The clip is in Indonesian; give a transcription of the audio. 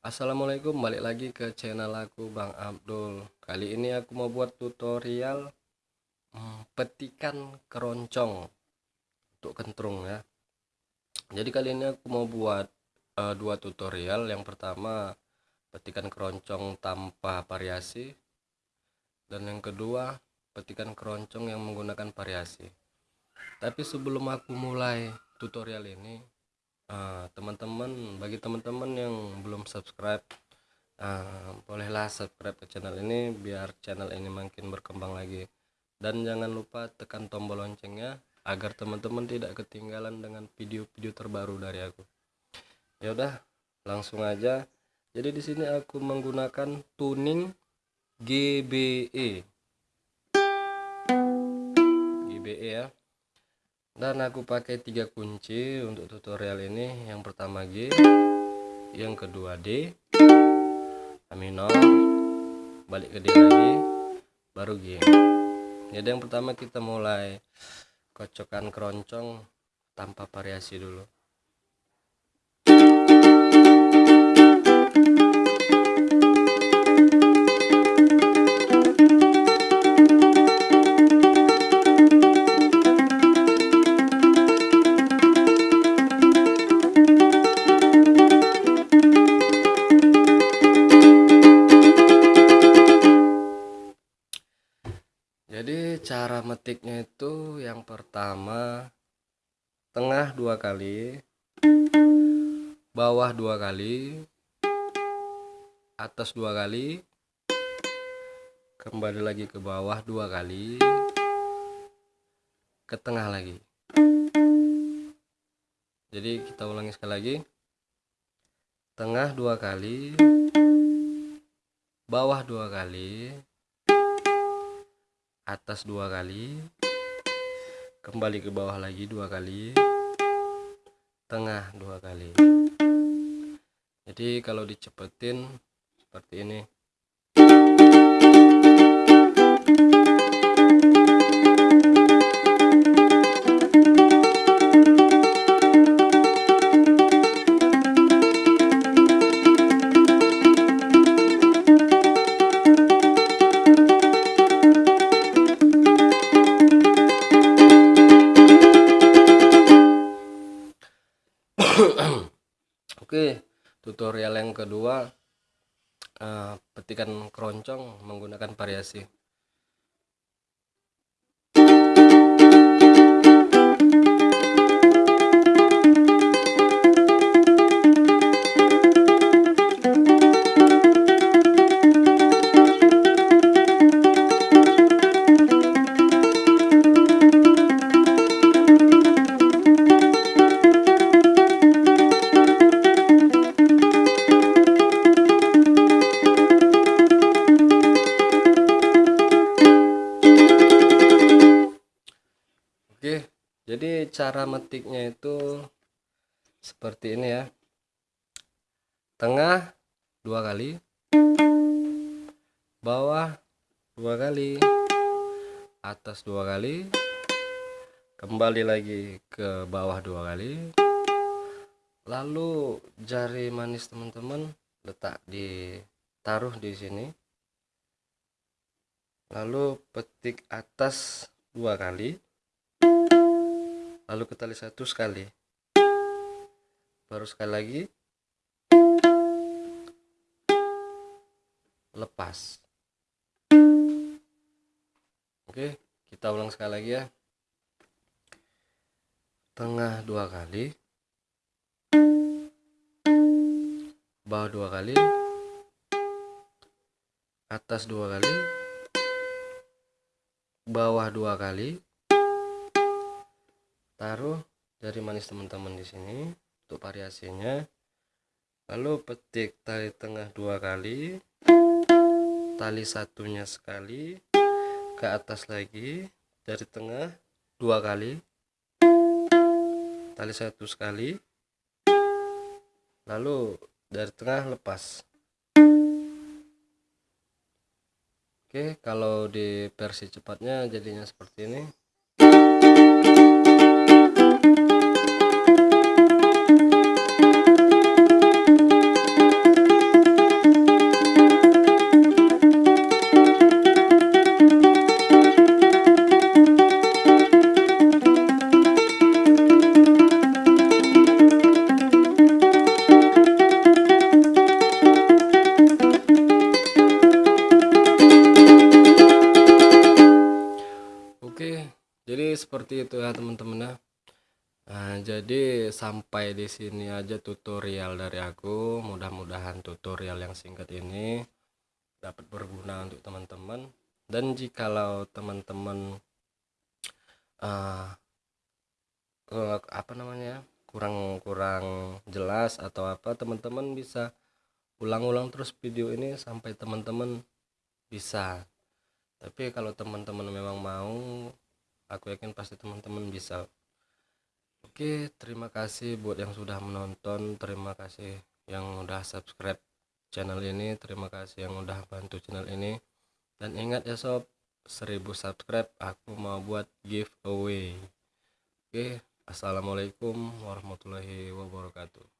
Assalamualaikum balik lagi ke channel aku Bang Abdul. Kali ini aku mau buat tutorial hmm, petikan keroncong untuk kentrung ya. Jadi kali ini aku mau buat uh, dua tutorial. Yang pertama petikan keroncong tanpa variasi. Dan yang kedua petikan keroncong yang menggunakan variasi. Tapi sebelum aku mulai tutorial ini teman-teman uh, bagi teman-teman yang belum subscribe uh, bolehlah subscribe ke channel ini biar channel ini makin berkembang lagi. Dan jangan lupa tekan tombol loncengnya agar teman-teman tidak ketinggalan dengan video-video terbaru dari aku. Ya udah langsung aja. Jadi di sini aku menggunakan tuning GBE GBE ya dan aku pakai tiga kunci untuk tutorial ini. Yang pertama G yang kedua D A minor balik ke D lagi baru G. Jadi yang pertama kita mulai kocokkan keroncong tanpa variasi dulu jadi cara metiknya itu yang pertama tengah dua kali bawah dua kali atas dua kali kembali lagi ke bawah dua kali ke tengah lagi. Jadi kita ulangi sekali lagi. Tengah dua kali bawah dua kali atas dua kali. Kembali ke bawah lagi dua kali. Tengah dua kali. Jadi kalau dicepetin seperti ini tutorial yang kedua uh, petikan keroncong menggunakan variasi. Jadi cara metiknya itu seperti ini ya. Tengah dua kali bawah dua kali atas dua kali kembali lagi ke bawah dua kali. Lalu jari manis teman-teman letak di taruh di sini. Lalu petik atas dua kali lalu ke tali satu sekali. Baru sekali lagi. Lepas. Oke kita ulang sekali lagi ya. Tengah dua kali. Bawah dua kali. Atas dua kali. Bawah dua kali taruh jari manis teman-teman di sini untuk variasinya. Lalu petik tali tengah dua kali tali satunya sekali ke atas lagi dari tengah dua kali tali satu sekali lalu dari tengah lepas. Oke kalau di versi cepatnya jadinya seperti ini seperti itu ya teman-teman ya. Nah, jadi sampai di sini aja tutorial dari aku. Mudah-mudahan tutorial yang singkat ini dapat berguna untuk teman-teman. Dan jikalau teman-teman uh, apa namanya kurang-kurang jelas atau apa teman-teman bisa ulang-ulang terus video ini sampai teman-teman bisa. Tapi kalau teman-teman memang mau aku yakin pasti teman-teman bisa. Oke terima kasih buat yang sudah menonton terima kasih yang udah subscribe channel ini terima kasih yang udah bantu channel ini. Dan ingat ya sob 1000 subscribe aku mau buat giveaway. Oke assalamualaikum warahmatullahi wabarakatuh